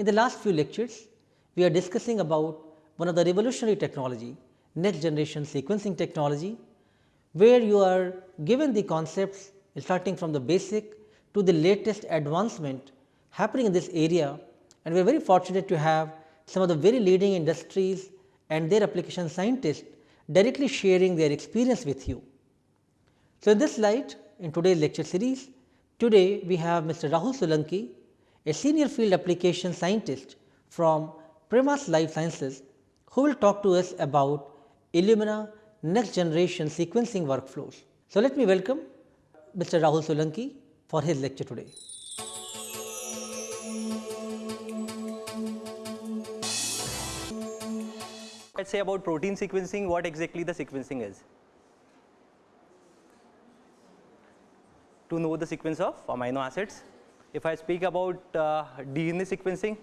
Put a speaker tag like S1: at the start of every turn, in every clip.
S1: In the last few lectures, we are discussing about one of the revolutionary technology, next generation sequencing technology, where you are given the concepts starting from the basic to the latest advancement happening in this area and we are very fortunate to have some of the very leading industries and their application scientists directly sharing their experience with you. So, in this light in today's lecture series, today we have Mr. Rahul Solanki, a senior field application scientist from Premas Life Sciences, who will talk to us about Illumina next generation sequencing workflows. So, let me welcome Mr. Rahul Solanki for his lecture today.
S2: Let us say about protein sequencing, what exactly the sequencing is. To know the sequence of amino acids. If I speak about uh, DNA sequencing,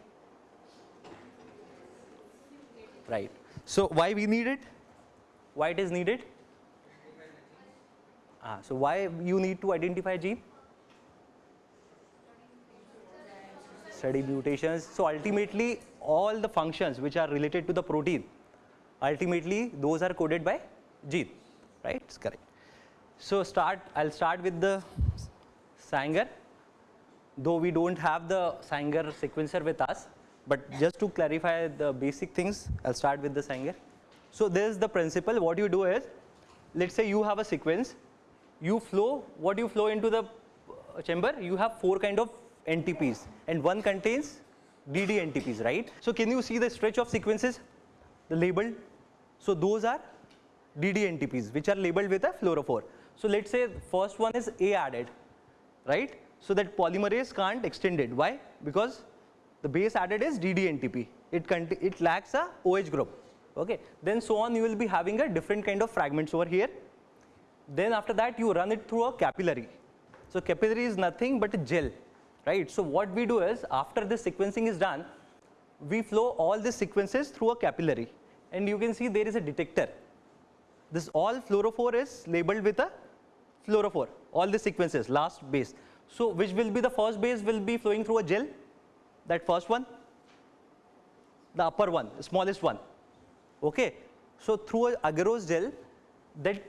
S2: right. So, why we need it? Why it is needed? Ah, so, why you need to identify gene? Study mutations. So, ultimately all the functions which are related to the protein ultimately those are coded by gene right it's correct. So, start I will start with the Sanger though we do not have the Sanger sequencer with us, but just to clarify the basic things I will start with the Sanger. So, this is the principle what you do is let us say you have a sequence you flow what you flow into the uh, chamber you have 4 kind of NTPs and one contains DD NTPs right. So, can you see the stretch of sequences the labeled so, those are DD DDNTPs which are labeled with a fluorophore. So, let us say first one is A added right. So, that polymerase can't extend it why because the base added is DDNTP it, it lacks a OH group okay. Then so on you will be having a different kind of fragments over here. Then after that you run it through a capillary. So, capillary is nothing but a gel right. So, what we do is after this sequencing is done we flow all the sequences through a capillary and you can see there is a detector. This all fluorophore is labeled with a fluorophore, all the sequences last base. So, which will be the first base will be flowing through a gel, that first one, the upper one, smallest one. Okay. So, through a agarose gel, that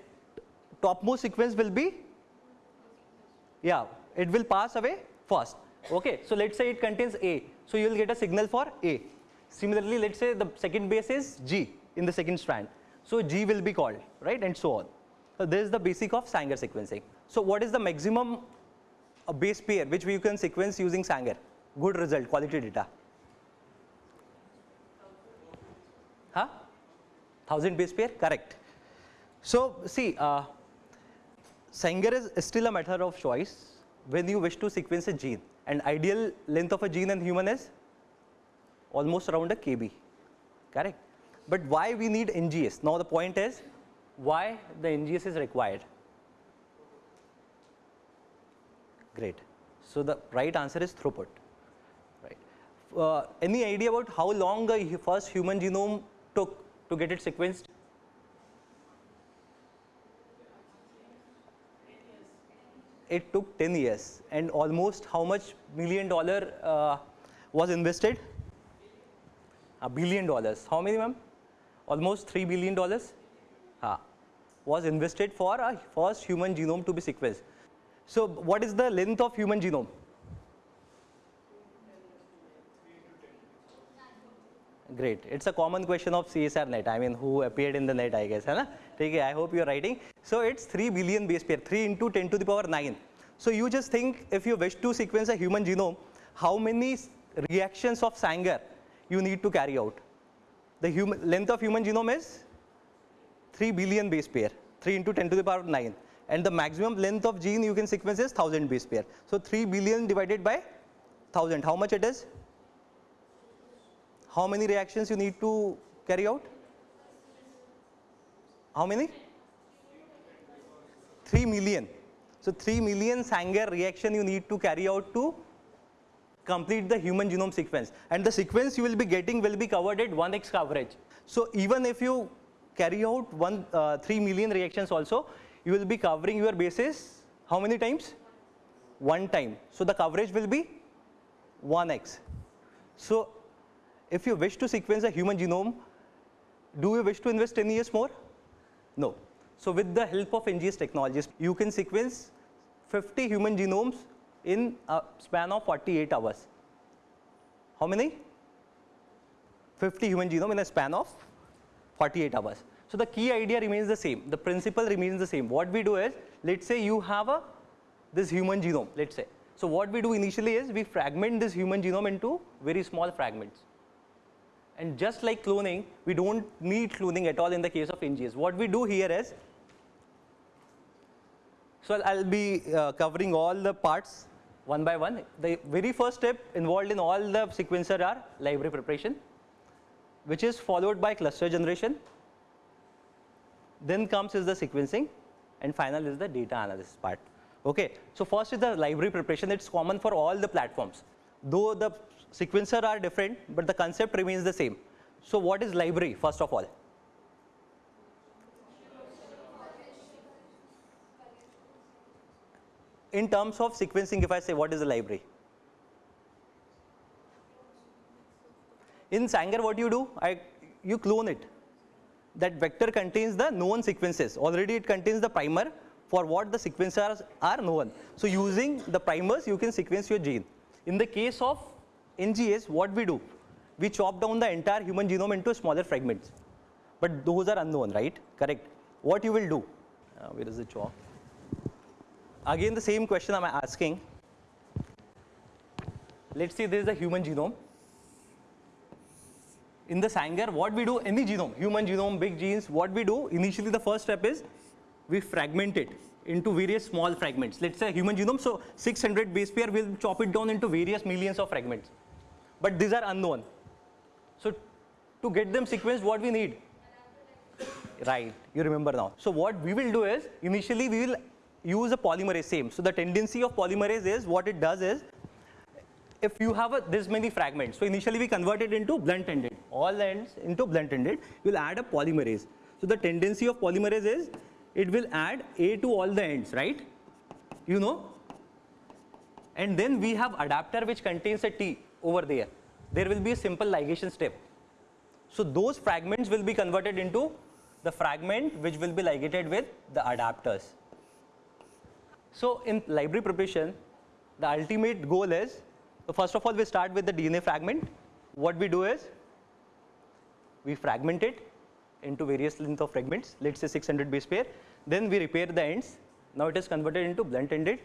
S2: topmost sequence will be, yeah, it will pass away first. Okay. So, let us say it contains A. So, you will get a signal for A. Similarly, let us say the second base is G in the second strand. So, G will be called right and so on. So, this is the basic of Sanger sequencing. So, what is the maximum uh, base pair which we can sequence using Sanger? Good result, quality data. Huh? 1000 base pair, correct. So, see, uh, Sanger is still a matter of choice when you wish to sequence a gene and ideal length of a gene in human is almost around a kb, correct. But why we need NGS? Now the point is why the NGS is required. Great. So the right answer is throughput. Right. Uh, any idea about how long the first human genome took to get it sequenced? It took 10 years and almost how much million dollar uh, was invested? a billion dollars. How many ma'am? Almost 3 billion dollars ah, was invested for a first human genome to be sequenced. So, what is the length of human genome? Great. It's a common question of CSIR NET. I mean, who appeared in the net, I guess. Okay, I hope you are writing. So, it's 3 billion base pair, 3 into 10 to the power 9. So, you just think if you wish to sequence a human genome, how many reactions of Sanger you need to carry out. The human length of human genome is 3 billion base pair, 3 into 10 to the power 9 and the maximum length of gene you can sequence is 1000 base pair. So, 3 billion divided by 1000, how much it is? How many reactions you need to carry out? How many? 3 million. So, 3 million Sanger reaction you need to carry out to complete the human genome sequence and the sequence you will be getting will be covered at 1x coverage. So, even if you carry out one uh, 3 million reactions also you will be covering your bases how many times? One time. So, the coverage will be 1x. So, if you wish to sequence a human genome, do you wish to invest 10 years more? No. So with the help of NGS technologies, you can sequence 50 human genomes in a span of 48 hours. How many? 50 human genome in a span of 48 hours. So the key idea remains the same. The principle remains the same. What we do is, let's say you have a this human genome, let's say. So what we do initially is we fragment this human genome into very small fragments. And just like cloning, we don't need cloning at all in the case of NGS. What we do here is, so I'll, be uh, covering all the parts one by one. The very first step involved in all the sequencer are library preparation, which is followed by cluster generation. Then comes is the sequencing, and final is the data analysis part. Okay, so first is the library preparation. It's common for all the platforms. Though the sequencer are different, but the concept remains the same. So what is library first of all? In terms of sequencing, if I say what is a library? In Sanger, what you do? I, you clone it. That vector contains the known sequences. Already it contains the primer for what the sequencers are known. So using the primers, you can sequence your gene. In the case of NGS, what we do? We chop down the entire human genome into smaller fragments. But those are unknown, right? Correct. What you will do? Uh, where is the chalk? Again, the same question I'm asking. Let's say there is a human genome. In the Sanger, what we do, any genome, human genome, big genes, what we do, initially the first step is we fragment it into various small fragments. Let's say human genome, so 600 base pair, we'll chop it down into various millions of fragments. But these are unknown. So to get them sequenced, what we need? Right, you remember now. So what we will do is, initially we will use a polymerase same. So the tendency of polymerase is, what it does is, if you have a, this many fragments, so initially we convert it into blunt ended, all ends into blunt ended, will add a polymerase. So the tendency of polymerase is, it will add A to all the ends, right? You know? And then we have adapter which contains a T over there. There will be a simple ligation step. So those fragments will be converted into the fragment which will be ligated with the adapters. So in library preparation, the ultimate goal is, so first of all we start with the DNA fragment. What we do is, we fragment it into various length of fragments, let's say 600 base pair. Then we repair the ends. Now it is converted into blunt ended.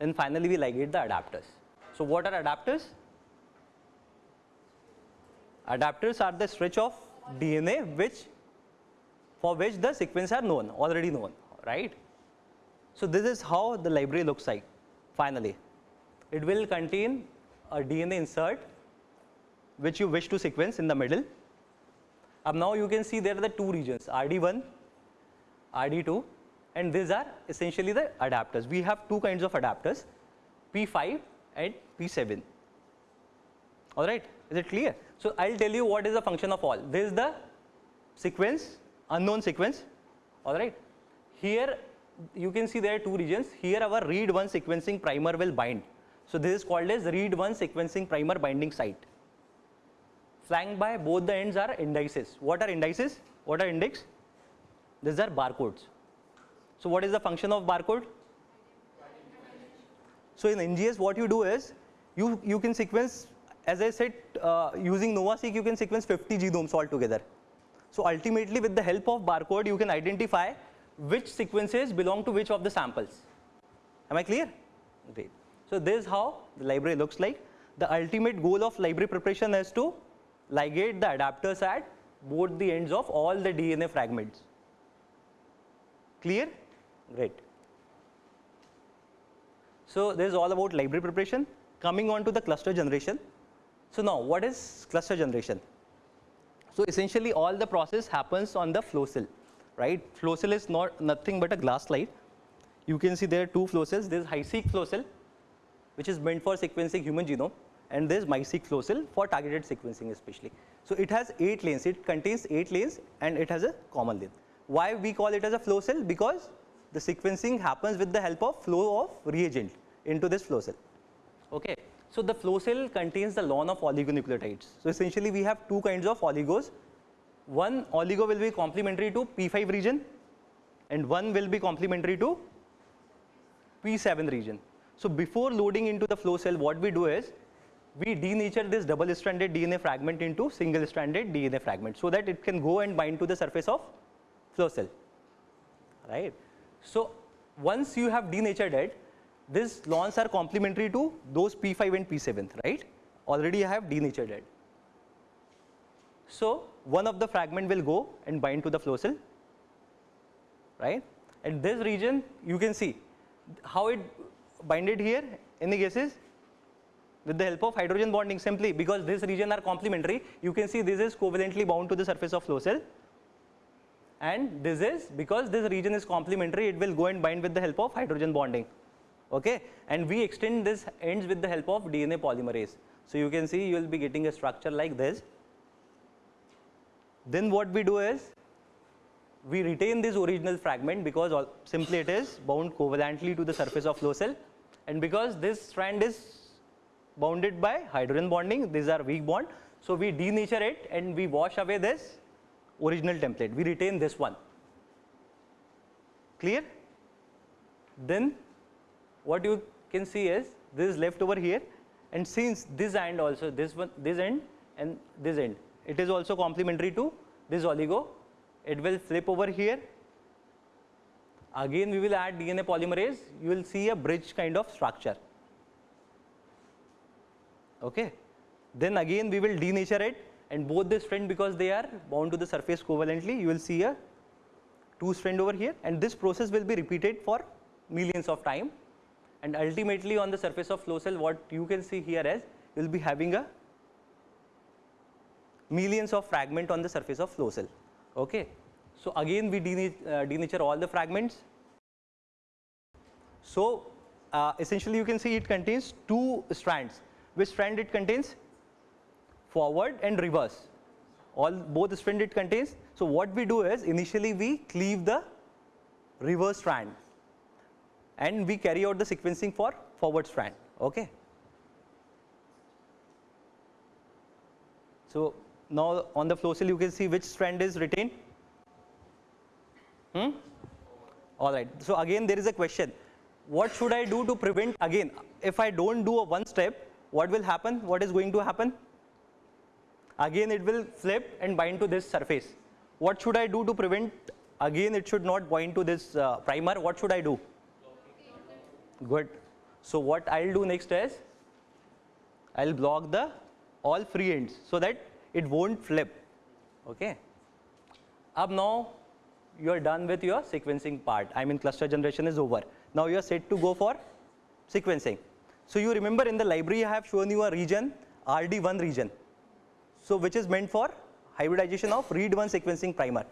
S2: And finally we ligate the adapters. So what are adapters? Adapters are the stretch of DNA which for which the sequence are known, already known, right? So this is how the library looks like finally. It will contain a DNA insert which you wish to sequence in the middle. Up now you can see there are the two regions RD1, RD2 and these are essentially the adapters. We have two kinds of adapters P5 and P7. Alright, is it clear? So I'll tell you what is the function of all. This is the sequence, unknown sequence, alright. Here you can see there are two regions. Here our read one sequencing primer will bind. So this is called as read one sequencing primer binding site. Flanked by both the ends are indices. What are indices? What are index? These are barcodes. So what is the function of barcode? So in NGS what you do is, you, you can sequence, as I said, uh, using NovaSeq you can sequence 50 genomes altogether. So ultimately with the help of barcode you can identify which sequences belong to which of the samples. Am I clear? Great. So this is how the library looks like. The ultimate goal of library preparation is to ligate the adapters at both the ends of all the DNA fragments. Clear? Great. So this is all about library preparation. Coming on to the cluster generation. So now what is cluster generation? So essentially all the process happens on the flow cell, right? Flow cell is not nothing but a glass slide. You can see there are two flow cells. There is HiSeq flow cell, which is meant for sequencing human genome, and there is cell for targeted sequencing especially. So it has eight lanes. It contains eight lanes and it has a common lane. Why we call it as a flow cell? Because the sequencing happens with the help of flow of reagent into this flow cell. Okay. So the flow cell contains the lawn of oligonucleotides. So essentially we have two kinds of oligos. One oligo will be complementary to P5 region and one will be complementary to P7 region. So before loading into the flow cell, what we do is we denature this double stranded DNA fragment into single stranded DNA fragment so that it can go and bind to the surface of flow cell, right. So once you have denatured it, these lawns are complementary to those P5 and P7, right. Already I have denatured it. So one of the fragment will go and bind to the flow cell, right. At this region, you can see how it binded here, any guesses? With the help of hydrogen bonding simply because this region are complementary, you can see this is covalently bound to the surface of flow cell and this is because this region is complementary, it will go and bind with the help of hydrogen bonding, okay. And we extend this ends with the help of DNA polymerase. So you can see you will be getting a structure like this. Then what we do is we retain this original fragment because all, simply it is bound covalently to the surface of flow cell. And because this strand is bounded by hydrogen bonding, these are weak bond. So we denature it and we wash away this original template, we retain this one, clear? Then what you can see is this is left over here. And since this end also this one this end and this end it is also complementary to this oligo it will flip over here. Again we will add DNA polymerase. You will see a bridge kind of structure. Okay? Then again we will denature it. And both the strand because they are bound to the surface covalently you will see a two strand over here. And this process will be repeated for millions of time. And ultimately on the surface of flow cell what you can see here is you will be having a millions of fragment on the surface of flow cell okay. So again we uh, denature all the fragments. So uh, essentially you can see it contains two strands. Which strand it contains? Forward and reverse. All both strand it contains. So what we do is initially we cleave the reverse strand. And we carry out the sequencing for forward strand. Okay. So now on the flow cell you can see which strand is retained. Hmm? All right. So again there is a question. What should i do to prevent again if i don't do a one step what will happen? What is going to happen? Again it will flip and bind to this surface. What should i do to prevent? Again it should not bind to this uh, primer. What should i do? Good. So what i'll do next is i'll block the all free ends so that it won't flip okay up now you are done with your sequencing part i mean cluster generation is over now you are set to go for sequencing so you remember in the library I have shown you a region RD1 region. So which is meant for hybridization of read1 sequencing primer.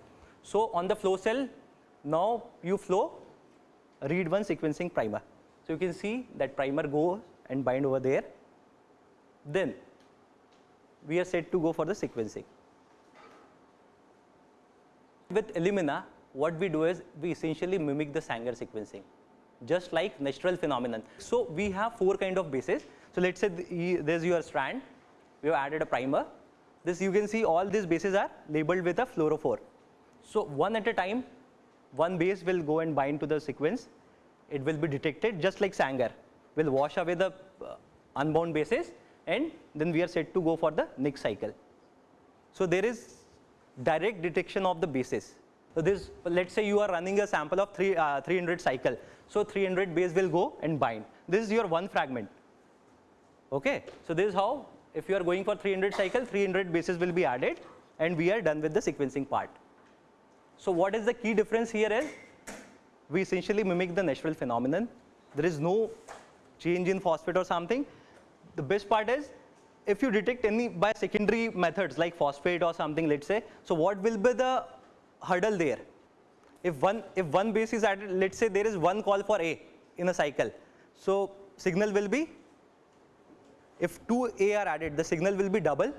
S2: So on the flow cell now you flow read1 sequencing primer. So you can see that primer goes and bind over there. Then we are set to go for the sequencing. With Illumina what we do is we essentially mimic the Sanger sequencing just like natural phenomenon. So we have four kind of bases. So let's say the, there's your strand, we have added a primer. This you can see all these bases are labeled with a fluorophore. So one at a time, one base will go and bind to the sequence. It will be detected just like Sanger. Will wash away the uh, unbound bases and then we are set to go for the next cycle. So there is direct detection of the bases. So this, let's say you are running a sample of three, uh, 300 cycle. So 300 base will go and bind. This is your one fragment. Okay. So this is how if you are going for 300 cycle, 300 bases will be added and we are done with the sequencing part. So what is the key difference here is we essentially mimic the natural phenomenon. There is no change in phosphate or something. The best part is if you detect any by secondary methods like phosphate or something let's say, so what will be the hurdle there? if one if one base is added let's say there is one call for a in a cycle so signal will be if two a are added the signal will be double.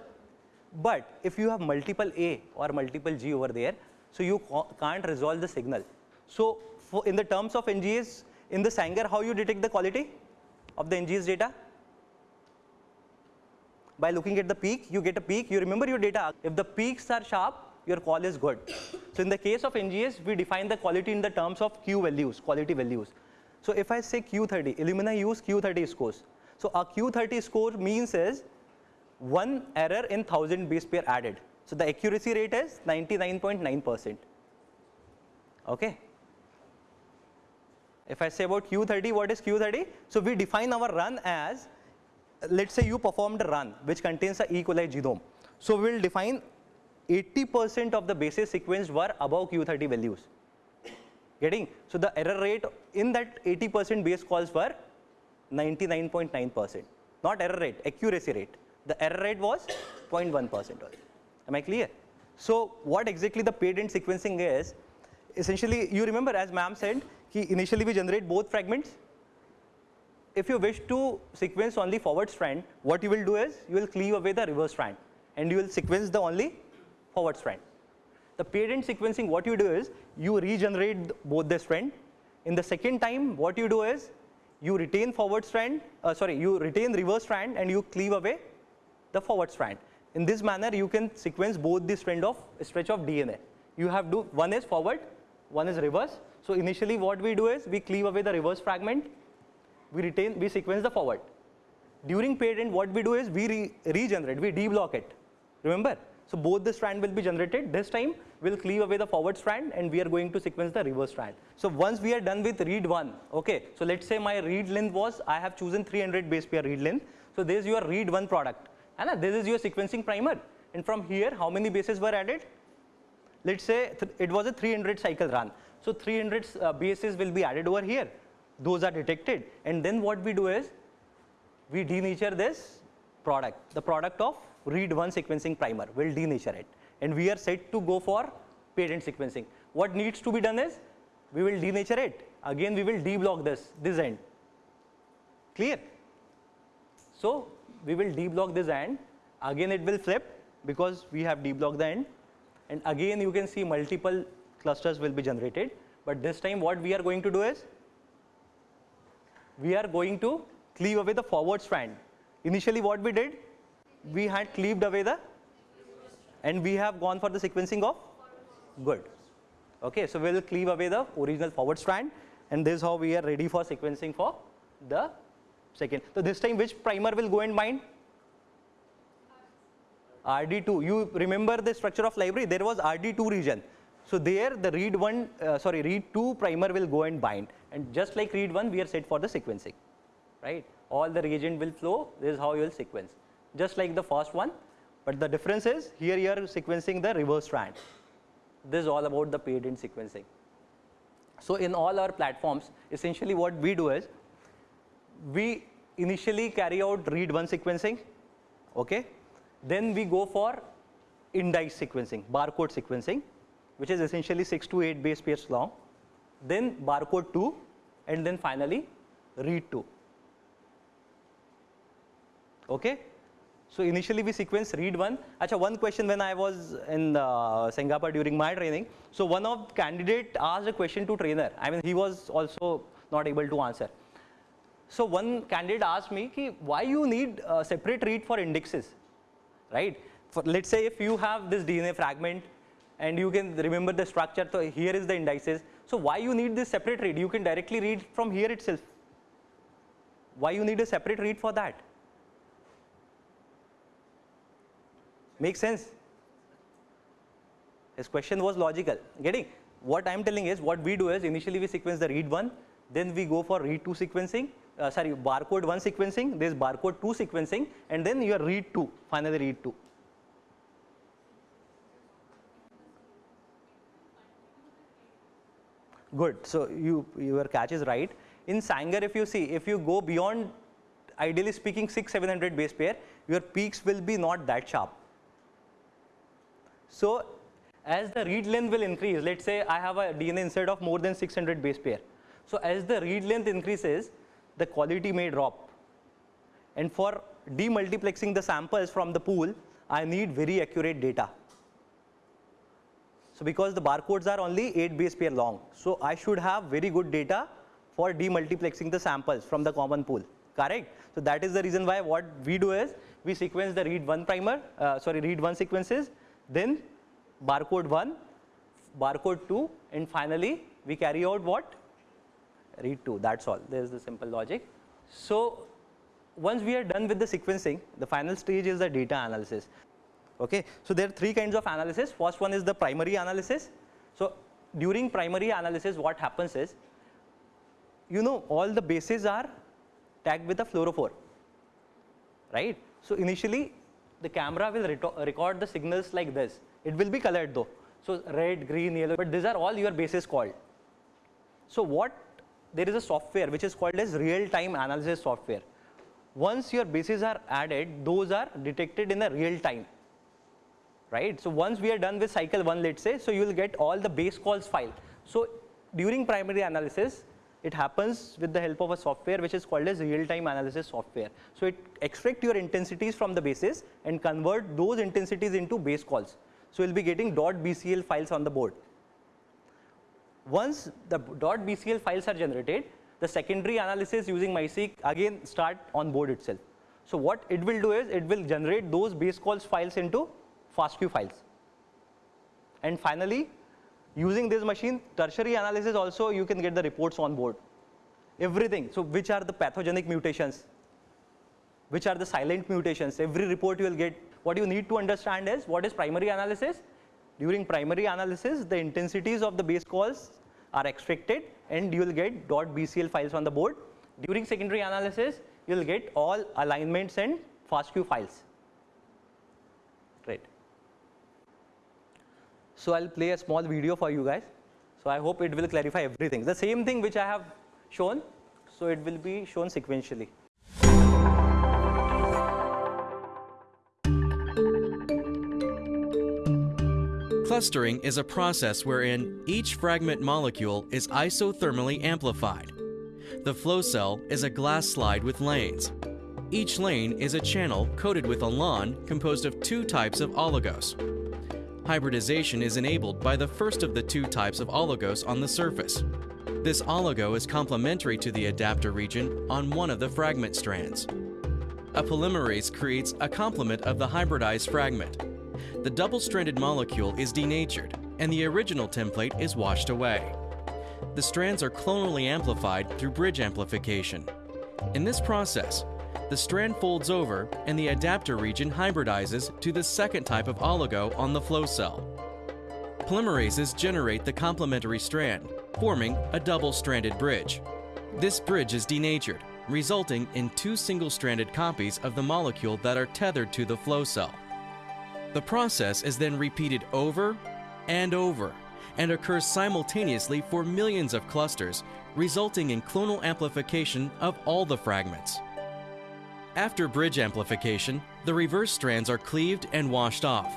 S2: But if you have multiple a or multiple g over there so you can't resolve the signal. So in the terms of ngs in the sanger how you detect the quality of the ngs data by looking at the peak, you get a peak, you remember your data. If the peaks are sharp, your call is good. So in the case of NGS, we define the quality in the terms of Q values, quality values. So if I say Q30, Illumina use Q30 scores. So a Q30 score means is one error in 1000 base pair added. So the accuracy rate is 99.9%. Okay. If I say about Q30, what is Q30? So we define our run as, let's say you performed a run which contains a E. coli genome. So we will define 80% of the bases sequenced were above Q30 values. Getting? So the error rate in that 80% base calls were 99.9%. Not error rate, accuracy rate. The error rate was 0.1%. Am I clear? So what exactly the end sequencing is, essentially you remember as ma'am said, he initially we generate both fragments. If you wish to sequence only forward strand, what you will do is you will cleave away the reverse strand and you will sequence the only forward strand. The paired end sequencing, what you do is you regenerate both the strand. In the second time, what you do is you retain forward strand, uh, sorry, you retain reverse strand and you cleave away the forward strand. In this manner, you can sequence both the strand of stretch of DNA. You have do one is forward, one is reverse. So initially, what we do is we cleave away the reverse fragment, we retain, we sequence the forward. During paired end, what we do is we re regenerate, we deblock it. Remember? So both the strand will be generated. This time we'll cleave away the forward strand and we are going to sequence the reverse strand. So once we are done with read one, okay. So let's say my read length was I have chosen 300 base pair read length. So this is your read one product. And this is your sequencing primer. And from here, how many bases were added? Let's say it was a 300 cycle run. So 300 uh, bases will be added over here. Those are detected. And then what we do is we denature this product, the product of read one sequencing primer, will denature it. And we are set to go for end sequencing. What needs to be done is we will denature it. Again, we will deblock this, this end. Clear? So we will deblock this end. Again, it will flip because we have deblocked the end. And again, you can see multiple clusters will be generated. But this time, what we are going to do is we are going to cleave away the forward strand. Initially, what we did, we had cleaved away the and we have gone for the sequencing of good. Okay, so we will cleave away the original forward strand and this is how we are ready for sequencing for the second. So this time which primer will go in mind? RD2. You remember the structure of library? There was RD2 region. So there the read one, uh, sorry, read two primer will go and bind. And just like read one, we are set for the sequencing, right? All the reagent will flow. This is how you will sequence just like the first one, but the difference is here you are sequencing the reverse strand. This is all about the end sequencing. So in all our platforms, essentially what we do is, we initially carry out read one sequencing, okay? Then we go for indice sequencing, barcode sequencing, which is essentially six to eight base pairs long. Then barcode two, and then finally read two. Okay? So initially we sequence read one. Achha, one question when I was in uh, Singapore during my training. So one of candidate asked a question to trainer. I mean, he was also not able to answer. So one candidate asked me, Ki, why you need separate read for indexes, right? For, let's say if you have this DNA fragment and you can remember the structure, so here is the indices. So why you need this separate read? You can directly read from here itself. Why you need a separate read for that? Make sense? His question was logical. Getting? What I am telling is what we do is initially we sequence the read one, then we go for read two sequencing, uh, sorry, barcode one sequencing, there's barcode two sequencing, and then your read two, finally read two. Good. So you your catch is right. In Sanger, if you see, if you go beyond, ideally speaking, six, seven hundred base pair, your peaks will be not that sharp so as the read length will increase, let's say I have a DNA insert of more than 600 base pair. So as the read length increases, the quality may drop. And for demultiplexing the samples from the pool, I need very accurate data. So because the barcodes are only 8 base pair long, so I should have very good data for demultiplexing the samples from the common pool. correct? So that is the reason why what we do is we sequence the read one primer, uh, sorry, read one sequences, then barcode one, barcode two, and finally we carry out what? Read two, that's all. There's the simple logic. So once we are done with the sequencing, the final stage is the data analysis. Okay, so there are three kinds of analysis. First one is the primary analysis. So during primary analysis, what happens is, you know, all the bases are tagged with a fluorophore, right? So initially, the camera will record the signals like this. It will be colored though. So red, green, yellow, but these are all your bases called. So what, there is a software which is called as real-time analysis software. Once your bases are added, those are detected in the real time right. So once we are done with cycle 1 let us say, so you will get all the base calls file. So during primary analysis, it happens with the help of a software which is called as real-time analysis software. So it extract your intensities from the bases and convert those intensities into base calls. So you'll be getting .bcl files on the board. Once the .bcl files are generated, the secondary analysis using MiSeq again start on board itself. So what it will do is it will generate those base calls files into FASTQ files. And finally, using this machine, tertiary analysis also you can get the reports on board. Everything. So which are the pathogenic mutations? Which are the silent mutations? Every report you will get. What you need to understand is what is primary analysis? During primary analysis, the intensities of the base calls are extracted and you will get .bcl files on the board. During secondary analysis, you will get all alignments and FASTQ files. Right. So I'll play a small video for you guys. So I hope it will clarify everything. The same thing which I have shown, so it will be shown sequentially.
S3: Clustering is a process wherein each fragment molecule is isothermally amplified. The flow cell is a glass slide with lanes. Each lane is a channel coated with a lawn composed of two types of oligos. Hybridization is enabled by the first of the two types of oligos on the surface. This oligo is complementary to the adapter region on one of the fragment strands. A polymerase creates a complement of the hybridized fragment. The double-stranded molecule is denatured, and the original template is washed away. The strands are clonally amplified through bridge amplification. In this process, the strand folds over and the adapter region hybridizes to the second type of oligo on the flow cell. Polymerases generate the complementary strand, forming a double-stranded bridge. This bridge is denatured, resulting in two single-stranded copies of the molecule that are tethered to the flow cell. The process is then repeated over and over and occurs simultaneously for millions of clusters, resulting in clonal amplification of all the fragments. After bridge amplification, the reverse strands are cleaved and washed off,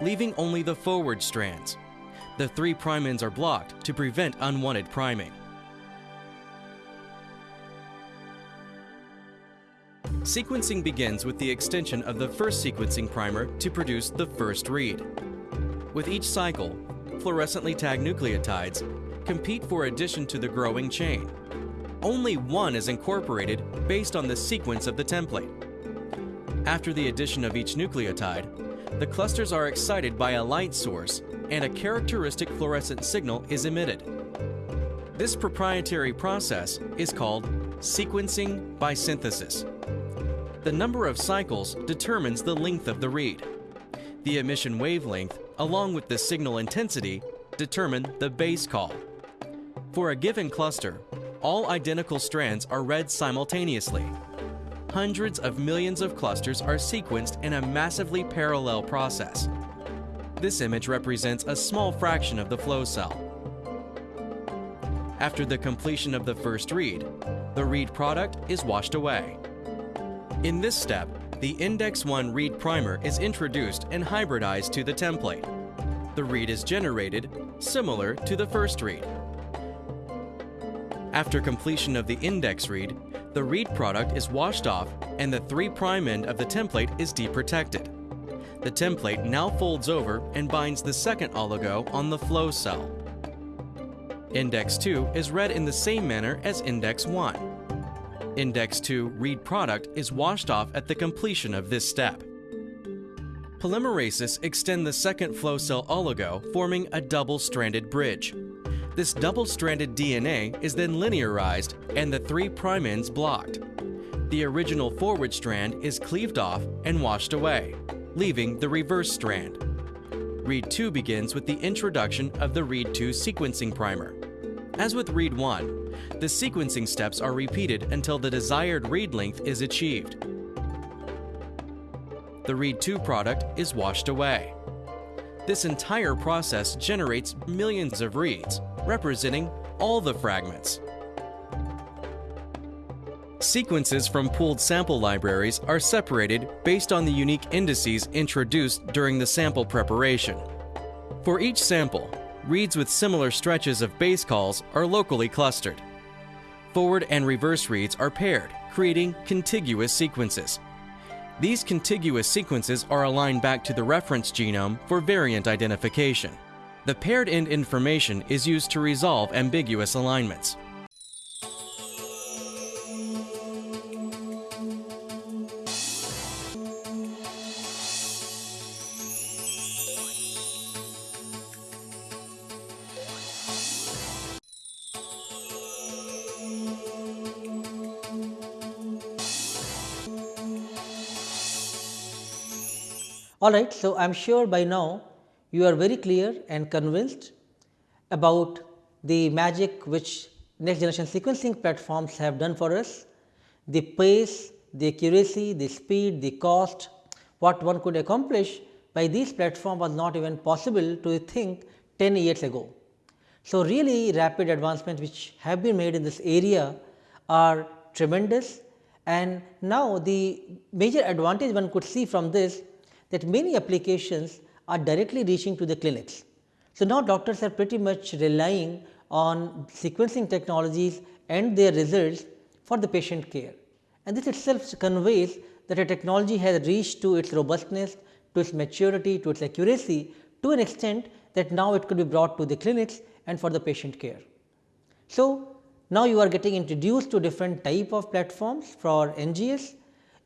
S3: leaving only the forward strands. The three prime ends are blocked to prevent unwanted priming. Sequencing begins with the extension of the first sequencing primer to produce the first read. With each cycle, fluorescently tagged nucleotides compete for addition to the growing chain. Only one is incorporated based on the sequence of the template. After the addition of each nucleotide, the clusters are excited by a light source and a characteristic fluorescent signal is emitted. This proprietary process is called sequencing by synthesis. The number of cycles determines the length of the read. The emission wavelength, along with the signal intensity, determine the base call. For a given cluster, all identical strands are read simultaneously. Hundreds of millions of clusters are sequenced in a massively parallel process. This image represents a small fraction of the flow cell. After the completion of the first read, the read product is washed away. In this step, the Index 1 read primer is introduced and hybridized to the template. The read is generated, similar to the first read. After completion of the index read, the read product is washed off and the 3' end of the template is deprotected. The template now folds over and binds the second oligo on the flow cell. Index 2 is read in the same manner as Index 1. Index 2 read product is washed off at the completion of this step. Polymerases extend the second flow cell oligo, forming a double-stranded bridge. This double-stranded DNA is then linearized and the 3' prime ends blocked. The original forward strand is cleaved off and washed away, leaving the reverse strand. Read 2 begins with the introduction of the Read 2 sequencing primer. As with Read 1, the sequencing steps are repeated until the desired read length is achieved the Read 2 product is washed away. This entire process generates millions of reads, representing all the fragments. Sequences from pooled sample libraries are separated based on the unique indices introduced during the sample preparation. For each sample, reads with similar stretches of base calls are locally clustered. Forward and reverse reads are paired, creating contiguous sequences, these contiguous sequences are aligned back to the reference genome for variant identification. The paired end information is used to resolve ambiguous alignments.
S1: Alright, so I am sure by now you are very clear and convinced about the magic which next generation sequencing platforms have done for us, the pace, the accuracy, the speed, the cost, what one could accomplish by these platforms was not even possible to think 10 years ago. So, really rapid advancements which have been made in this area are tremendous and now the major advantage one could see from this that many applications are directly reaching to the clinics. So, now doctors are pretty much relying on sequencing technologies and their results for the patient care. And this itself conveys that a technology has reached to its robustness, to its maturity, to its accuracy to an extent that now it could be brought to the clinics and for the patient care. So, now you are getting introduced to different type of platforms for NGS.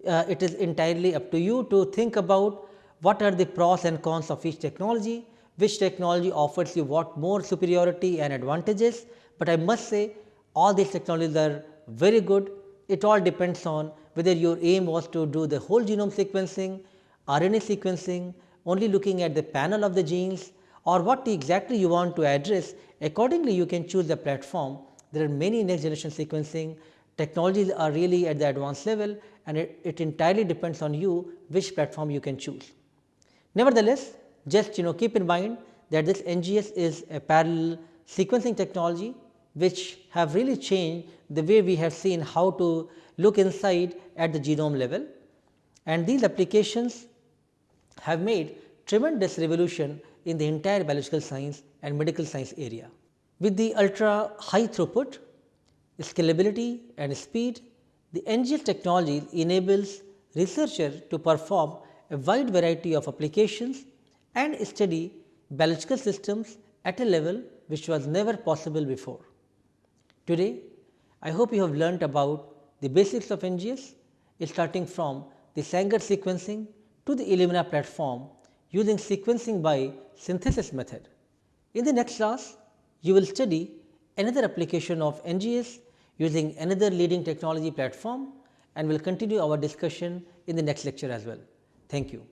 S1: Uh, it is entirely up to you to think about what are the pros and cons of each technology, which technology offers you what more superiority and advantages, but I must say all these technologies are very good. It all depends on whether your aim was to do the whole genome sequencing, RNA sequencing, only looking at the panel of the genes or what exactly you want to address. Accordingly, you can choose the platform. There are many next generation sequencing technologies are really at the advanced level and it, it entirely depends on you which platform you can choose. Nevertheless, just you know keep in mind that this NGS is a parallel sequencing technology which have really changed the way we have seen how to look inside at the genome level and these applications have made tremendous revolution in the entire biological science and medical science area. With the ultra high throughput, scalability and speed, the NGS technology enables researcher to perform a wide variety of applications and study biological systems at a level which was never possible before. Today, I hope you have learnt about the basics of NGS starting from the Sanger sequencing to the Illumina platform using sequencing by synthesis method. In the next class, you will study another application of NGS using another leading technology platform and will continue our discussion in the next lecture as well. Thank you.